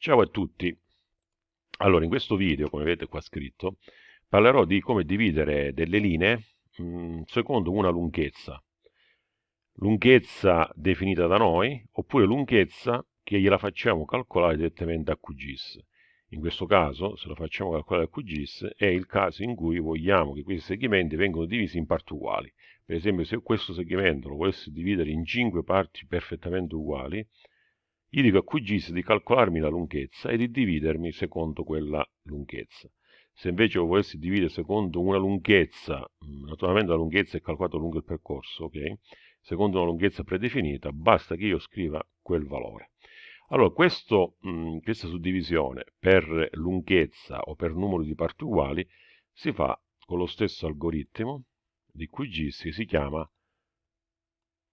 Ciao a tutti. Allora, in questo video, come vedete qua scritto, parlerò di come dividere delle linee mh, mm, secondo una lunghezza. Lunghezza definita da noi, oppure lunghezza che gliela facciamo calcolare direttamente a QGIS. In questo caso, se la facciamo calcolare a QGIS, è il caso in cui vogliamo che questi segmenti vengano divisi in parti uguali. Per esempio, se questo segmento lo volessi dividere in 5 parti perfettamente uguali, gli dico a QGIS di calcolarmi la lunghezza e di dividermi secondo quella lunghezza. Se invece lo volessi dividere secondo una lunghezza, mm, naturalmente la lunghezza è calcolata lungo il percorso, ok? Secondo una lunghezza predefinita, basta che io scriva quel valore. Allora, questo, mh, mm, questa suddivisione per lunghezza o per numero di parti uguali si fa con lo stesso algoritmo di QGIS che si chiama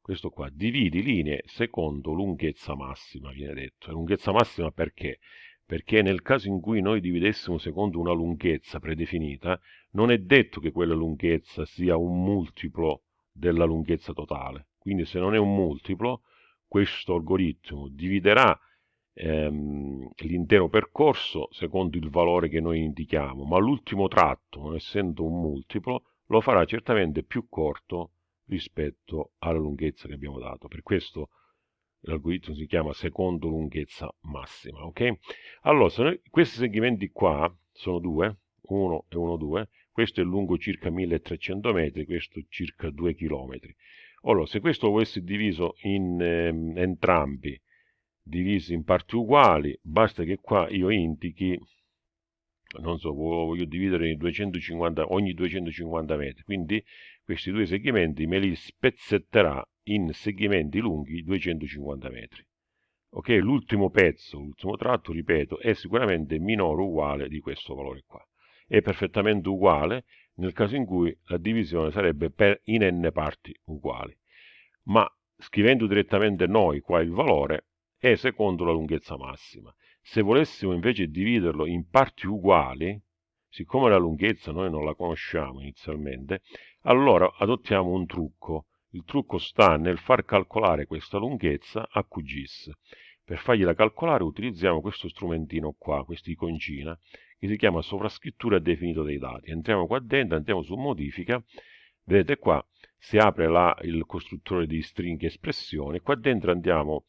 questo qua, dividi linee secondo lunghezza massima, viene detto. lunghezza massima perché? Perché nel caso in cui noi dividessimo secondo una lunghezza predefinita, non è detto che quella lunghezza sia un multiplo della lunghezza totale. Quindi se non è un multiplo, questo algoritmo dividerà ehm, l'intero percorso secondo il valore che noi indichiamo, ma l'ultimo tratto, non essendo un multiplo, lo farà certamente più corto rispetto alla lunghezza che abbiamo dato. Per questo l'algoritmo si chiama secondo lunghezza massima. Ok? Allora, noi, questi segmenti qua sono due, 1 e 1, 2. Questo è lungo circa 1300 metri, questo circa 2 km. Allora, se questo volessi diviso in ehm, entrambi, divisi in parti uguali, basta che qua io indichi non so, voglio dividere in 250, ogni 250 metri, quindi questi due segmenti me li spezzetterà in segmenti lunghi 250 metri. Ok, l'ultimo pezzo, l'ultimo tratto, ripeto, è sicuramente minore o uguale di questo valore qua. È perfettamente uguale nel caso in cui la divisione sarebbe per in n parti uguali. Ma scrivendo direttamente noi qua il valore, è secondo la lunghezza massima. Se volessimo invece dividerlo in parti uguali, siccome la lunghezza noi non la conosciamo inizialmente, allora adottiamo un trucco. Il trucco sta nel far calcolare questa lunghezza a QGIS. Per fargliela calcolare utilizziamo questo strumentino qua, questa iconcina, che si chiama sovrascrittura definito dei dati. Entriamo qua dentro, andiamo su modifica, vedete qua si apre la, il costruttore di string espressione, qua dentro andiamo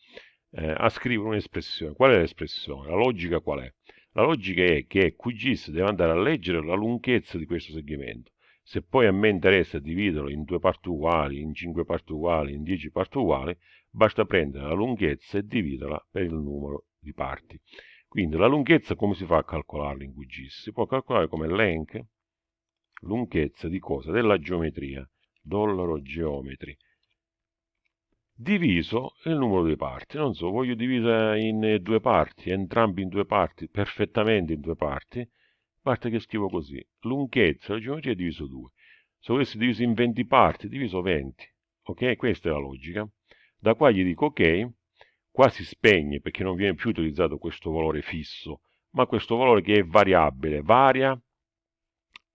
eh, a scrivere un'espressione. Qual è l'espressione? La logica qual è? La logica è che QGIS deve andare a leggere la lunghezza di questo segmento. Se poi a me interessa dividerlo in due parti uguali, in cinque parti uguali, in dieci parti uguali, basta prendere la lunghezza e dividerla per il numero di parti. Quindi la lunghezza come si fa a calcolarla in QGIS? Si può calcolare come length, lunghezza di cosa? Della geometria, dollaro geometri, diviso il numero di parti. Non so, voglio dividere in due parti, entrambi in due parti, perfettamente in due parti, basta che scrivo così. Lunghezza della geometria è diviso 2. Se volessi diviso in 20 parti, diviso 20. Ok? Questa è la logica. Da qua gli dico ok, qua si spegne perché non viene più utilizzato questo valore fisso, ma questo valore che è variabile, varia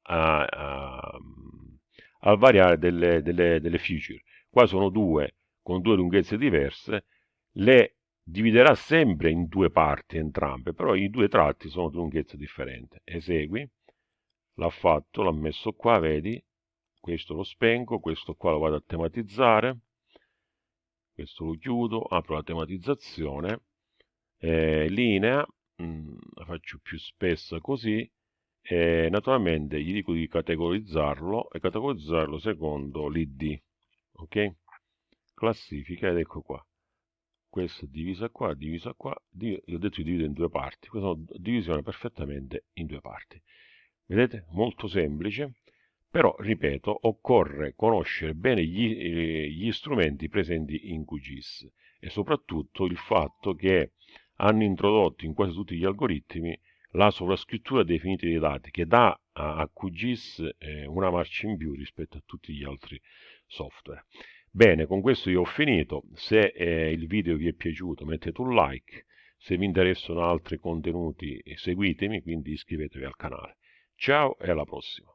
a, a, al variare delle, delle, delle feature. Qua sono due con due lunghezze diverse, le dividerà sempre in due parti entrambe, però i due tratti sono di lunghezza differente. Esegui, l'ha fatto, l'ha messo qua, vedi, questo lo spengo, questo qua lo vado a tematizzare, questo lo chiudo, apro la tematizzazione, eh, linea, mh, mm, la faccio più spessa così, e naturalmente gli dico di categorizzarlo e categorizzarlo secondo l'id, ok? Classifica ed ecco qua questo divisa qua, divisa qua, div ho detto di dividere in due parti, questa è una divisione perfettamente in due parti. Vedete? Molto semplice, però, ripeto, occorre conoscere bene gli, eh, gli strumenti presenti in QGIS e soprattutto il fatto che hanno introdotto in quasi tutti gli algoritmi la sovrascrittura definita dei dati che dà a QGIS eh, una marcia in più rispetto a tutti gli altri software. Bene, con questo io ho finito. Se eh, il video vi è piaciuto mettete un like. Se vi interessano altri contenuti seguitemi, quindi iscrivetevi al canale. Ciao e alla prossima.